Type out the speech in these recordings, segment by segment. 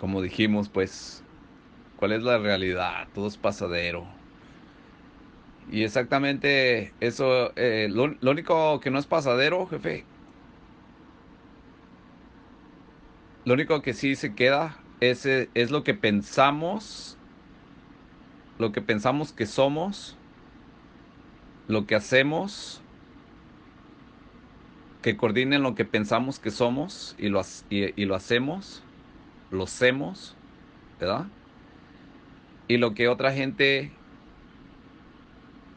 como dijimos, pues, ¿cuál es la realidad? Todo es pasadero. Y exactamente eso, eh, lo, único que no es pasadero, jefe, lo único que sí se queda es, eh, es lo que pensamos, lo que pensamos que somos, lo que hacemos, que coordinen lo que pensamos que somos y lo, y, lo hacemos, lo hacemos, ¿verdad? Y lo que otra gente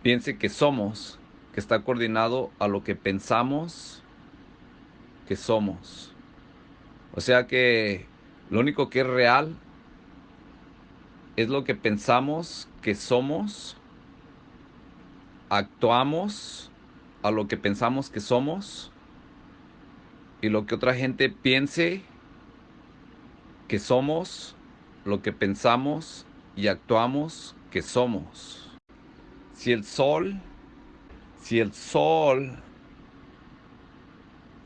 piense que somos, que está coordinado a lo que pensamos que somos. O sea que lo único que es real es lo que pensamos que somos, actuamos a lo que pensamos que somos y lo que otra gente piense que somos, lo que pensamos y actuamos que somos. Si el sol, si el sol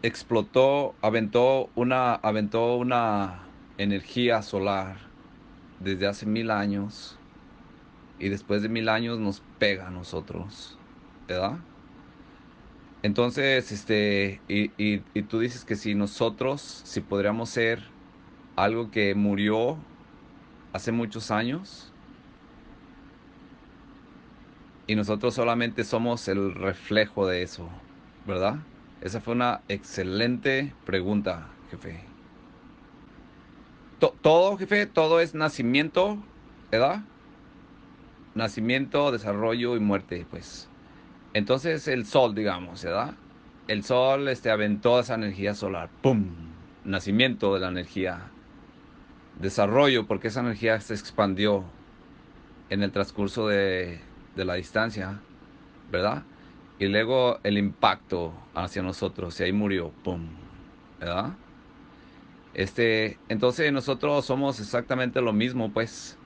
explotó, aventó una, aventó una energía solar desde hace mil años y después de mil años nos pega a nosotros, ¿verdad? Entonces, este, y, y, y tú dices que si nosotros, si podríamos ser algo que murió hace muchos años, y nosotros solamente somos el reflejo de eso, ¿verdad? Esa fue una excelente pregunta, jefe. todo, jefe, todo es nacimiento, ¿verdad? Nacimiento, desarrollo y muerte, pues. Entonces el sol, digamos, ¿verdad? El sol este, aventó esa energía solar. ¡Pum! Nacimiento de la energía. Desarrollo, porque esa energía se expandió en el transcurso de, de la distancia, ¿verdad? Y luego el impacto hacia nosotros, y ahí murió, ¡pum! ¿Verdad? Este, entonces nosotros somos exactamente lo mismo, pues.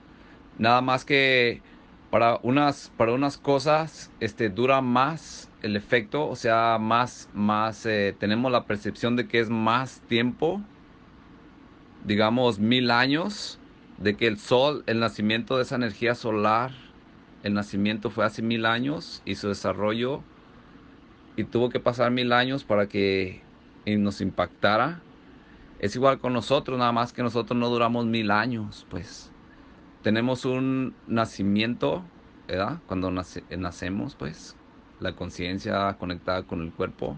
Nada más que para unas, para unas cosas este, dura más el efecto, o sea, más, más eh, tenemos la percepción de que es más tiempo, digamos mil años, de que el sol, el nacimiento de esa energía solar, el nacimiento fue hace mil años y su desarrollo y tuvo que pasar mil años para que nos impactara. Es igual con nosotros, nada más que nosotros no duramos mil años, pues. Tenemos un nacimiento, ¿verdad? Cuando nacemos, pues. La conciencia conectada con el cuerpo.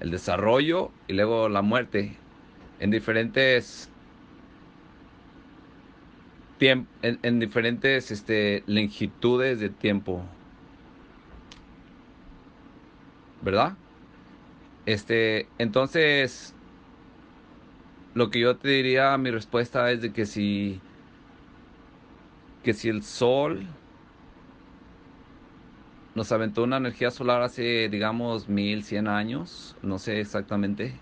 El desarrollo y luego la muerte. En diferentes en, en, diferentes este, longitudes de tiempo. ¿verdad? Este, entonces, lo que yo te diría, mi respuesta es de que si, que si el sol nos aventó una energía solar hace, digamos, mil, cien años, no sé exactamente,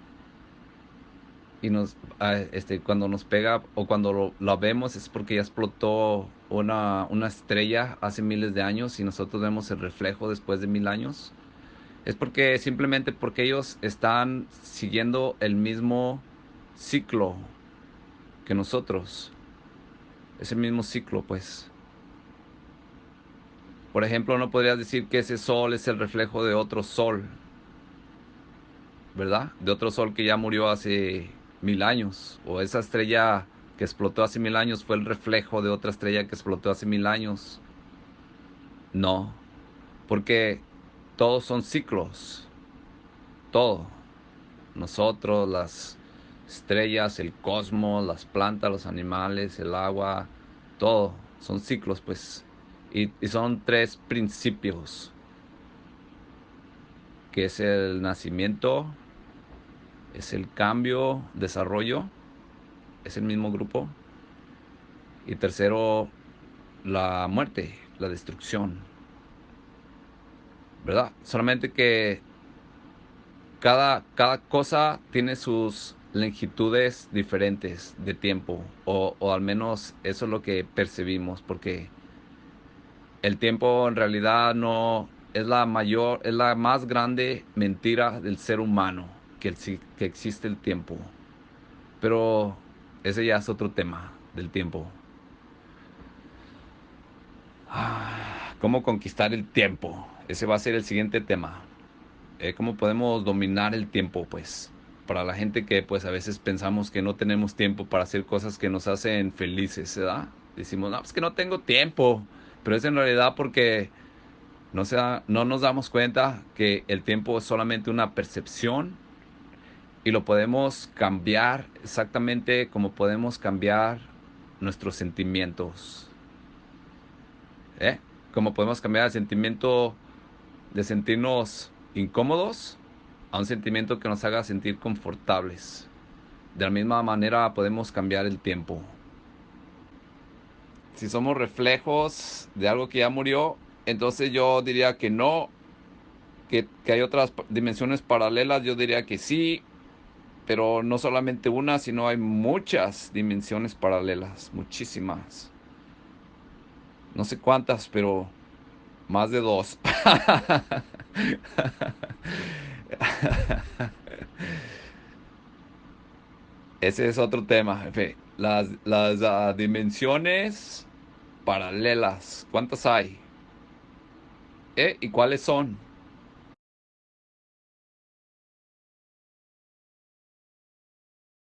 y nos, ah, este, cuando nos pega o cuando lo, vemos es porque ya explotó una, una estrella hace miles de años y nosotros vemos el reflejo después de mil años es porque simplemente porque ellos están siguiendo el mismo ciclo que nosotros. Es el mismo ciclo, pues. Por ejemplo, no podrías decir que ese sol es el reflejo de otro sol, ¿verdad? De otro sol que ya murió hace mil años. O esa estrella que explotó hace mil años fue el reflejo de otra estrella que explotó hace mil años. No, porque todos son ciclos. Todo. Nosotros, las estrellas, el cosmos, las plantas, los animales, el agua, todo. Son ciclos, pues. Y, son tres principios. Que es el nacimiento, es el cambio, desarrollo, es el mismo grupo. Y tercero, la muerte, la destrucción. ¿verdad? Solamente que cada, cada cosa tiene sus longitudes diferentes de tiempo, o, o, al menos eso es lo que percibimos, porque el tiempo en realidad no es la mayor, es la más grande mentira del ser humano, que, el, que existe el tiempo. Pero ese ya es otro tema del tiempo. Ah, ¿Cómo conquistar el tiempo? Ese va a ser el siguiente tema. Eh, ¿Cómo podemos dominar el tiempo? Pues para la gente que pues a veces pensamos que no tenemos tiempo para hacer cosas que nos hacen felices, ¿verdad? Decimos, no, pues que no tengo tiempo, pero es en realidad porque no, no nos damos cuenta que el tiempo es solamente una percepción y lo podemos cambiar exactamente como podemos cambiar nuestros sentimientos. ¿Eh? Como podemos cambiar el sentimiento de sentirnos incómodos a un sentimiento que nos haga sentir confortables. De la misma manera podemos cambiar el tiempo. Si somos reflejos de algo que ya murió, entonces yo diría que no, que, que hay otras dimensiones paralelas, yo diría que sí, pero no solamente una, sino hay muchas dimensiones paralelas, muchísimas. No sé cuántas, pero más de dos. Ese es otro tema. Las, las uh, dimensiones paralelas, ¿cuántas hay? ¿Eh? ¿Y cuáles son?